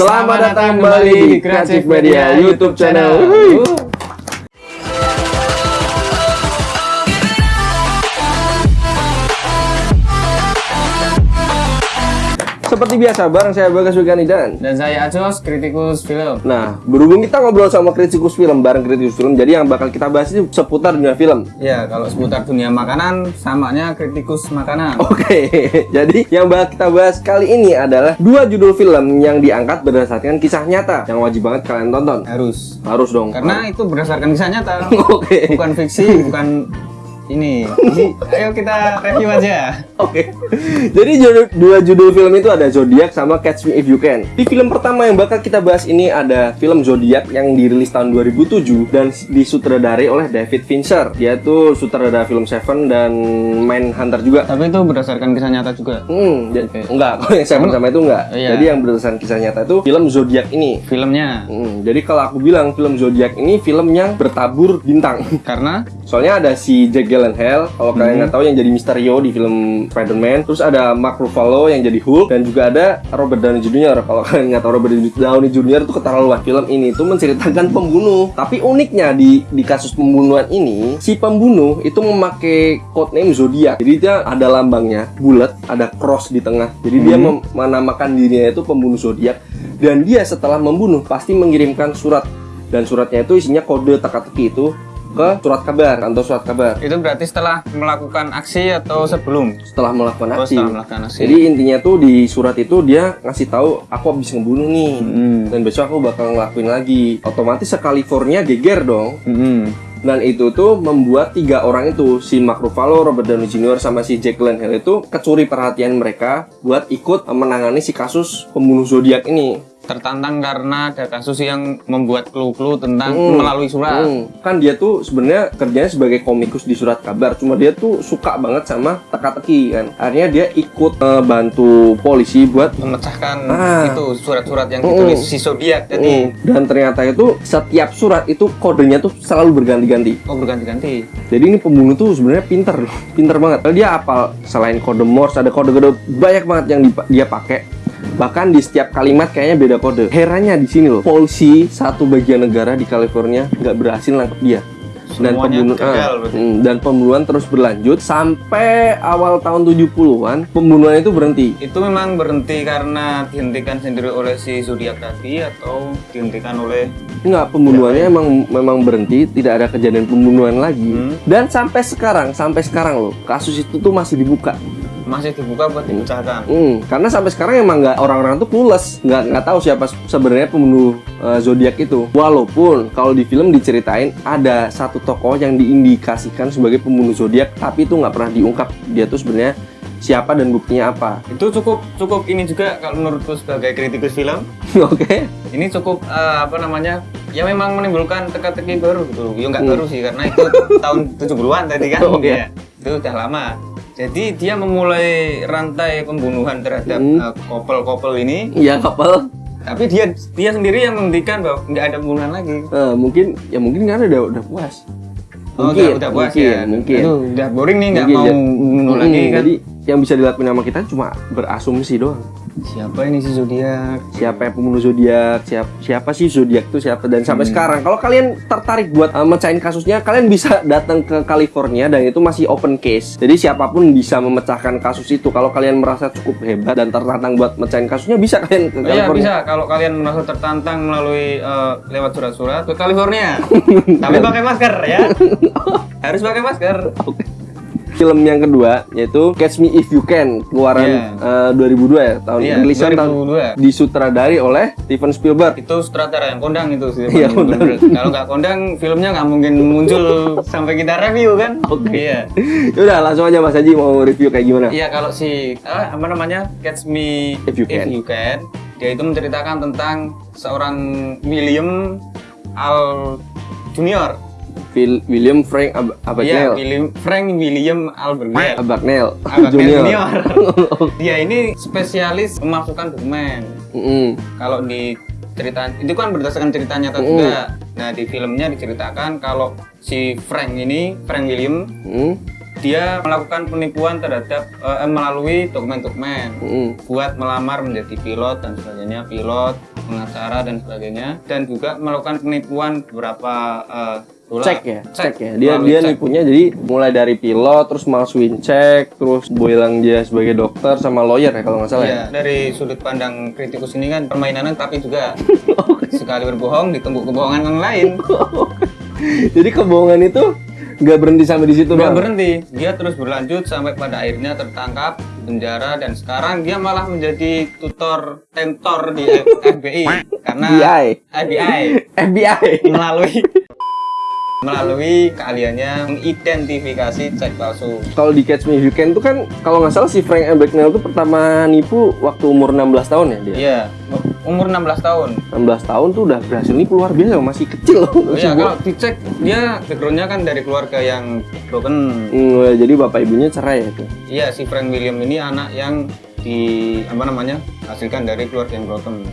Selamat datang kembali di Kreatif Media YouTube channel. Seperti biasa, bareng saya Bagas Wigani dan Dan saya Acos, kritikus film. Nah, berhubung kita ngobrol sama kritikus film, bareng kritikus film, jadi yang bakal kita bahas itu seputar dunia film. Ya, kalau seputar dunia makanan, samanya kritikus makanan. Oke, jadi yang bakal kita bahas kali ini adalah dua judul film yang diangkat berdasarkan kisah nyata yang wajib banget kalian tonton. Harus. Harus dong. Karena itu berdasarkan kisah nyata. Oke. Bukan fiksi, bukan ini. Ayo kita review aja. Oke. Jadi judul- dua judul film itu ada Zodiac sama Catch Me If You Can. Di film pertama yang bakal kita bahas ini ada film Zodiac yang dirilis tahun 2007 dan disutradarai oleh David Fincher. Dia tuh sutradara film Seven dan Mindhunter juga. Tapi itu berdasarkan kisah nyata juga. Hmm, Oke. enggak, kalau yang Seven sama itu enggak. Iya. Jadi yang berdasarkan kisah nyata itu film Zodiac ini. Filmnya. Hmm, jadi kalau aku bilang film Zodiac ini film yang bertabur bintang. Karena Soalnya ada si Jack Gyllenhaal, kalau kalian nggak tahu yang jadi Mysterio di film Spider-Man. Terus ada Mark Ruffalo yang jadi Hulk dan juga ada Robert Downey Jr. Kalau kalian nggak tahu Robert Downey Jr. itu keterlaluan. Film ini tuh menceritakan pembunuh. Tapi uniknya di di kasus pembunuhan ini, si pembunuh itu memakai codename Zodiac. Jadi dia ada lambangnya bulat, ada cross di tengah. Jadi dia mem- menamakan dirinya itu pembunuh Zodiac. Dan dia setelah membunuh pasti mengirimkan surat dan suratnya itu isinya kode teka-teki itu ke surat kabar kantor surat kabar itu berarti setelah melakukan aksi atau sebelum? setelah melakukan Oh, aksi. setelah melakukan aksi. Jadi intinya tuh di surat itu dia ngasih tahu aku habis ngebunuh nih Hmm. dan besok aku bakal ngelakuin lagi. Otomatis se California geger dong. Hmm. Dan itu tuh membuat tiga orang itu si Mark Ruffalo, Robert Downey Jr. sama si Jack Gyllenhaal itu kecuri perhatian mereka buat ikut menangani si kasus pembunuh zodiak ini. Tertantang karena ada kasus yang membuat clue-clue tentang Hmm. melalui surat. Hmm. Kan dia tuh sebenarnya kerjanya sebagai komikus di surat kabar, cuma dia tuh suka banget sama teka-teki kan. Akhirnya dia ikut eh, bantu polisi buat memecahkan Ah. itu surat-surat yang Mm-mm. ditulis si zodiak tadi. Mm, dan ternyata itu setiap surat itu kodenya tuh selalu berganti-ganti. Oh berganti-ganti. Jadi ini pembunuh tuh sebenarnya pinter loh, pinter banget. Dia apal selain kode Morse ada kode-kode banyak banget yang dia pakai. Bahkan di setiap kalimat kayaknya beda kode. Herannya di sini loh, polisi satu bagian negara di California nggak berhasil nangkep dia. Dan Semuanya pembunuh gagal ah, berarti. mm, dan pembunuhan terus berlanjut sampai awal tahun 70-an pembunuhan itu berhenti. Itu memang berhenti karena dihentikan sendiri oleh si zodiak tadi atau dihentikan oleh Enggak, pembunuhannya emang memang berhenti, tidak ada kejadian pembunuhan lagi. Hmm. Dan sampai sekarang, sampai sekarang loh, kasus itu tuh masih dibuka. Masih dibuka buat dipecahkan. Hmm, karena sampai sekarang emang nggak orang-orang tuh clueless, nggak nggak tahu siapa sebenarnya pembunuh eh, zodiak itu. Walaupun kalau di film diceritain ada satu tokoh yang diindikasikan sebagai pembunuh zodiak, tapi itu nggak pernah diungkap dia tuh sebenarnya siapa dan buktinya apa. Itu cukup cukup ini juga kalau menurutku sebagai kritikus film. Oke. Ini cukup eh, apa namanya? Ya memang menimbulkan teka-teki baru gitu. Ya nggak Hmm. baru sih karena itu tahun 70-an tadi kan. Oh, iya. Ya, Itu udah lama. Jadi dia memulai rantai pembunuhan terhadap Hmm. eh, couple-couple ini, Iya kapal. tapi dia dia sendiri yang menghentikan bahwa nggak ada pembunuhan lagi. Eh, mungkin ya mungkin karena udah udah puas. Oh, udah, udah puas mungkin, ya. mungkin. Aduh, udah boring nih nggak Mungkin, mau ya. bunuh Hmm, lagi kan. Jadi yang bisa dilakuin sama kita cuma berasumsi doang. Siapa ini si zodiak? Siapa yang pembunuh zodiak? Siapa siapa sih zodiak itu siapa? Dan sampai Hmm. sekarang kalau kalian tertarik buat uh, mecahin kasusnya, kalian bisa datang ke California dan itu masih open case. Jadi siapa pun bisa memecahkan kasus itu. Kalau kalian merasa cukup hebat dan tertantang buat mecahin kasusnya, bisa kalian ke Oh, Iya California. bisa kalau kalian merasa tertantang melalui eh, lewat surat-surat ke California. Tapi pakai masker ya. Harus pakai masker. Film yang kedua yaitu Catch Me If You Can keluaran Iya. uh, 2002 ya tahun Iya, rilisan tahun 2002. disutradari oleh Steven Spielberg. Itu sutradara yang kondang itu sih. Kondang. Kalau nggak kondang, filmnya nggak mungkin muncul sampai kita review kan? Oke. Iya. Udah langsung aja Mas Haji mau review kayak gimana? Iya kalau si ah, apa namanya Catch Me If You Can. Can, dia itu menceritakan tentang seorang William Al Junior. Phil- William Frank Ab Iya, Abagnale. William Frank William Albergel. Abagnale Agak Junior. junior. Dia ini spesialis memasukkan dokumen. Mm-mm. Kalau di cerita itu kan berdasarkan cerita nyata Mm. juga. Nah di filmnya diceritakan kalau si Frank ini Frank William Mm-mm. dia melakukan penipuan terhadap eh, melalui dokumen-dokumen Mm-mm. buat melamar menjadi pilot dan sebagainya pilot pengacara dan sebagainya dan juga melakukan penipuan beberapa eh, dolar. cek ya cek, ya dia melalui dia cek. nipunya jadi mulai dari pilot terus malsuin cek terus bilang dia sebagai dokter sama lawyer ya kalau nggak salah Iya, ya dari sudut pandang kritikus ini kan permainannya tapi juga sekali berbohong ditumbuk kebohongan yang lain. jadi kebohongan itu nggak berhenti sampai di situ Nggak berhenti, dia terus berlanjut sampai pada akhirnya tertangkap, penjara dan sekarang dia malah menjadi tutor tentor di FBI karena FBI. FBI FBI melalui melalui keahliannya mengidentifikasi cek palsu. kalau di Catch Me If You Can tuh kan kalau nggak salah si Frank Abagnale tuh pertama nipu waktu umur 16 tahun ya dia Iya, umur 16 tahun. 16 tahun tuh udah berhasil nipu luar biasa masih kecil loh Oh iya, kalau dicek dia backgroundnya kan dari keluarga yang broken. Hmm, jadi bapak ibunya cerai ya itu Iya, si Frank William ini anak yang di apa namanya hasilkan dari keluarga yang broken.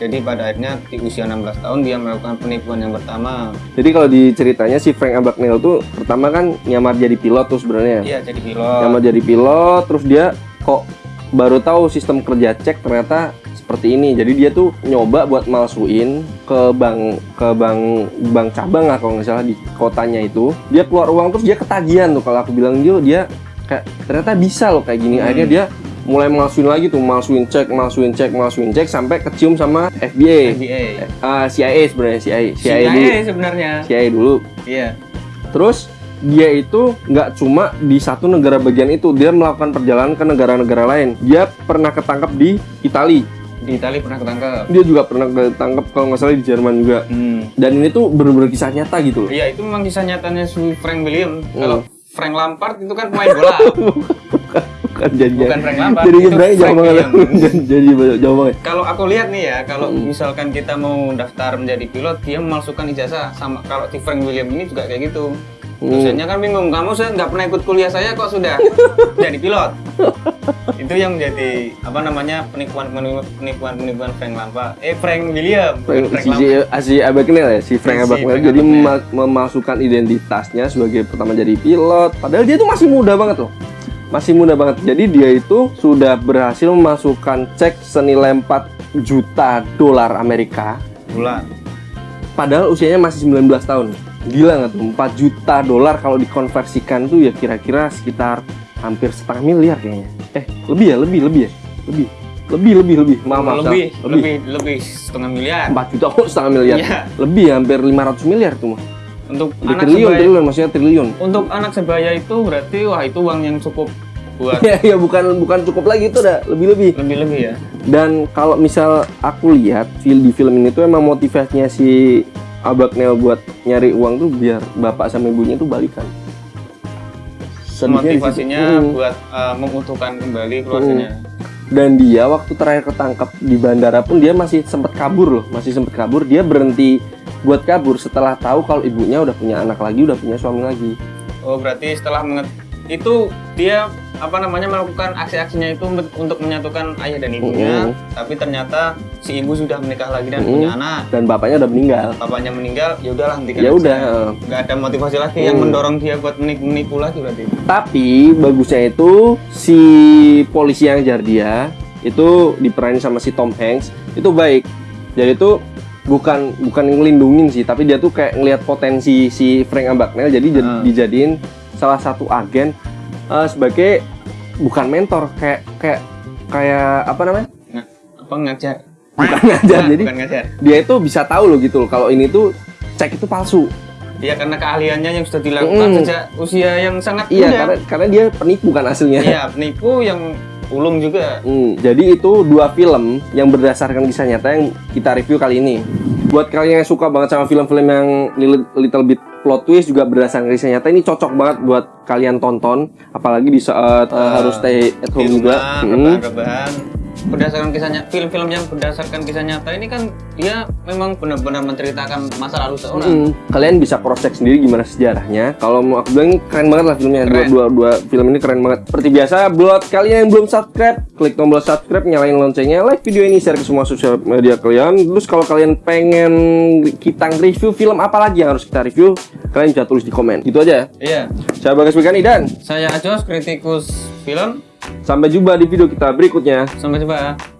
Jadi pada akhirnya di usia 16 tahun dia melakukan penipuan yang pertama. jadi kalau di ceritanya si Frank Abagnale tuh pertama kan nyamar jadi pilot tuh sebenarnya. Iya, jadi pilot. nyamar jadi pilot terus dia kok baru tahu sistem kerja cek ternyata seperti ini. Jadi dia tuh nyoba buat malsuin ke bank ke bank bank cabang lah kalau nggak salah di kotanya itu. Dia keluar uang terus dia ketagihan tuh. Kalau aku bilang dia dia kayak ternyata bisa loh kayak gini. Akhirnya dia mulai malsuin lagi tuh malsuin cek malsuin cek malsuin cek sampai kecium sama FBI, FBI. Ah, CIA sebenarnya CIA CIA, dulu CIA sebenarnya. CIA dulu Iya. Terus dia itu nggak cuma di satu negara bagian itu, dia melakukan perjalanan ke negara-negara lain. Dia pernah ketangkap di Italia, Di Italia pernah ketangkep. dia juga pernah ketangkap kalau nggak salah di Jerman juga. Hmm. Dan ini tuh bener-bener kisah nyata gitu loh. Iya, itu memang kisah nyatanya si Frank William. Hmm. Kalau Frank Lampard itu kan pemain bola. Bukan jadinya. Bukan Frank Lampard, Jadi sebenarnya jauh banget. Jadi jauh banget. kalau aku lihat nih ya, kalau Hmm. misalkan kita mau daftar menjadi pilot, dia memalsukan ijazah sama kalau si Frank William ini juga kayak gitu. Hmm. Dosennya kan bingung, kamu saya nggak pernah ikut kuliah saya kok sudah jadi pilot. Itu yang menjadi apa namanya penipuan penipuan penipuan Frank Lampard. Eh Frank William, Frank, Frank si, Lampard. si Abagnale ya, si Frank Si Frank jadi memasukkan identitasnya sebagai pertama jadi pilot. Padahal dia itu masih muda banget loh. Masih muda banget. Jadi dia itu sudah berhasil memasukkan cek senilai 4 juta dolar Amerika. bulan. Padahal usianya masih 19 tahun. Gila nggak tuh? 4 juta dolar kalau dikonversikan tuh ya kira-kira sekitar hampir setengah miliar kayaknya. Eh, lebih ya, lebih, lebih ya. Lebih. Lebih, lebih, lebih. Maaf, maaf, lebih, salah. lebih, lebih setengah miliar. 4 juta kok setengah miliar Iya. lebih ya, hampir 500 miliar tuh mah Untuk anak triliun sebaya, triliun maksudnya triliun untuk anak sebaya itu berarti wah itu uang yang cukup buat ya ya bukan bukan cukup lagi itu udah lebih lebih lebih-lebih ya. dan kalau misal aku lihat di film ini tuh emang motivasinya si Abagnale buat nyari uang tuh biar bapak sama ibunya tuh balikan Sedihnya. Motivasinya Hmm. buat uh, mengutuhkan kembali keluarganya. dan dia waktu terakhir ketangkap di bandara pun dia masih sempat kabur loh masih sempat kabur dia berhenti buat kabur setelah tahu kalau ibunya udah punya anak lagi udah punya suami lagi Oh berarti setelah menget itu dia apa namanya melakukan aksi-aksinya itu untuk- menyatukan ayah dan ibunya, Mm. tapi ternyata si ibu sudah menikah lagi dan Mm. punya anak. dan bapaknya udah meninggal Bapaknya meninggal, ya udahlah hentikan. ya udah Nggak ada motivasi lagi yang Mm. mendorong dia buat menipu, menipu lagi berarti. Tapi bagusnya itu si polisi yang jar dia itu diperanin sama si Tom Hanks itu baik. Jadi itu bukan bukan ngelindungin sih, tapi dia tuh kayak ngelihat potensi si Frank Abagnale jadi Hmm. dijadiin salah satu agen eh, sebagai bukan mentor kayak kayak kayak apa namanya? Nggak, apa ngajar? Bukan ngajar. Nggak, jadi bukan ngajar. dia itu bisa tahu loh gitu loh kalau ini tuh cek itu palsu. Iya karena keahliannya yang sudah dilakukan Mm. sejak usia yang sangat Iya, muda. karena karena dia penipu kan hasilnya. Iya penipu yang ulung juga. Hmm, jadi itu dua film yang berdasarkan kisah nyata yang kita review kali ini. Buat kalian yang suka banget sama film-film yang little, bit plot twist juga berdasarkan kisah nyata ini cocok banget buat kalian tonton, apalagi di saat uh, Uh, harus stay at home di juga. Hmm. Berdasarkan kisahnya film-film yang berdasarkan kisah nyata ini kan dia memang benar-benar menceritakan masa lalu seorang. Hmm, Kalian bisa cross check sendiri gimana sejarahnya. Kalau mau aku bilang keren banget lah filmnya. Dua, Keren. dua, dua film ini keren banget. Seperti biasa, buat kalian yang belum subscribe, klik tombol subscribe, nyalain loncengnya, like video ini, share ke semua sosial media kalian. Terus kalau kalian pengen kita review film apa lagi yang harus kita review, kalian bisa tulis di komen. Gitu aja. Iya. Saya Bagas Begani dan Saya Ajos, kritikus film. Sampai jumpa di video kita berikutnya. Sampai jumpa.